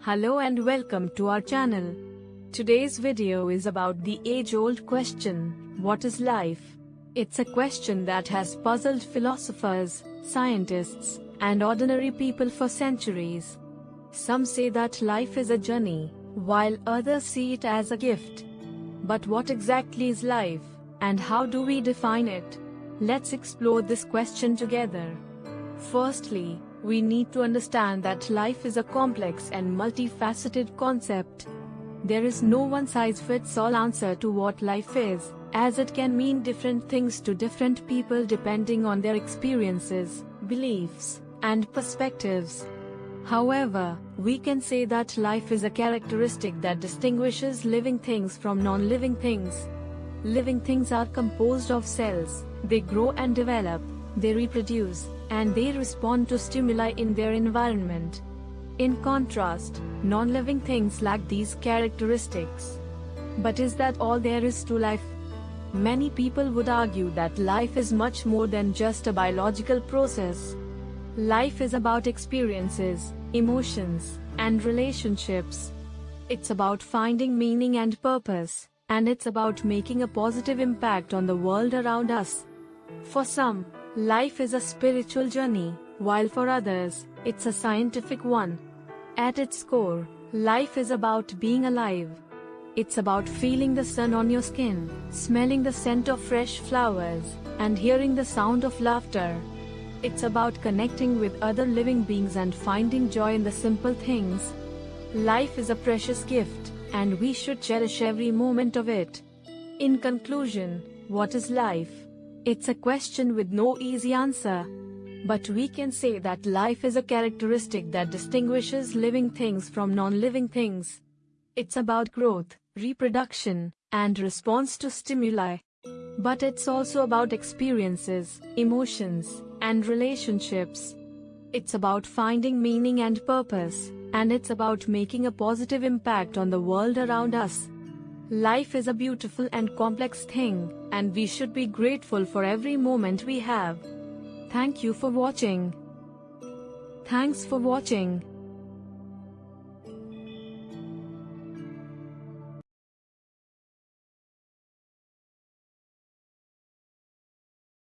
Hello and welcome to our channel. Today's video is about the age-old question, what is life? It's a question that has puzzled philosophers, scientists, and ordinary people for centuries. Some say that life is a journey, while others see it as a gift. But what exactly is life, and how do we define it? Let's explore this question together. Firstly, we need to understand that life is a complex and multifaceted concept. There is no one-size-fits-all answer to what life is, as it can mean different things to different people depending on their experiences, beliefs, and perspectives. However, we can say that life is a characteristic that distinguishes living things from non-living things. Living things are composed of cells, they grow and develop, they reproduce, and they respond to stimuli in their environment. In contrast, non-living things lack these characteristics. But is that all there is to life? Many people would argue that life is much more than just a biological process. Life is about experiences, emotions, and relationships. It's about finding meaning and purpose, and it's about making a positive impact on the world around us. For some, Life is a spiritual journey, while for others, it's a scientific one. At its core, life is about being alive. It's about feeling the sun on your skin, smelling the scent of fresh flowers, and hearing the sound of laughter. It's about connecting with other living beings and finding joy in the simple things. Life is a precious gift, and we should cherish every moment of it. In conclusion, what is life? It's a question with no easy answer. But we can say that life is a characteristic that distinguishes living things from non-living things. It's about growth, reproduction, and response to stimuli. But it's also about experiences, emotions, and relationships. It's about finding meaning and purpose, and it's about making a positive impact on the world around us. Life is a beautiful and complex thing, and we should be grateful for every moment we have. Thank you for watching. Thanks for watching.